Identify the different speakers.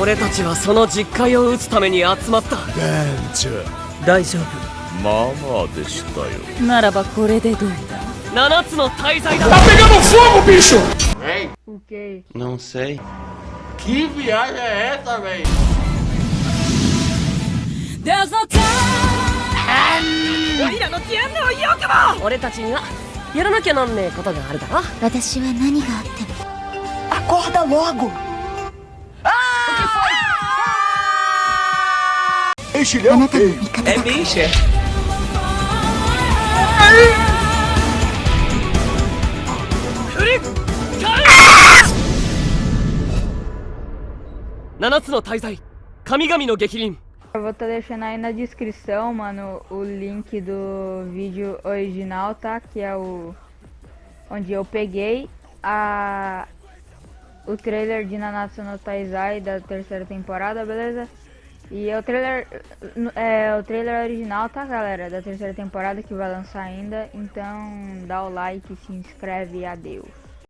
Speaker 1: 俺たちはその実戒を打つために集まった。
Speaker 2: 団長
Speaker 1: 大丈夫。
Speaker 3: まあまあでしたよ。
Speaker 4: ならばこれでどうだ
Speaker 1: ？7つの大罪だ。
Speaker 2: Tá pegando fogo, bicho!
Speaker 5: Véi,
Speaker 4: O quê?
Speaker 3: Não sei
Speaker 5: que viagem é essa, véi?
Speaker 4: There's no time
Speaker 1: 俺たちにはやらなきゃなんねえことがあるだろ。
Speaker 6: 私は何があっても。
Speaker 1: Acorda logo!
Speaker 6: Mexilhão Anatami,
Speaker 1: É mexa. Nanatsu no Taizai, no
Speaker 7: Eu vou tá deixando aí na descrição, mano, o link do vídeo original, tá? Que é o... Onde eu peguei a... O trailer de Nanatsu no Taizai da terceira temporada, beleza? E é o trailer... É o trailer original, tá, galera? Da terceira temporada que vai lançar ainda. Então, dá o like, se inscreve e adeus.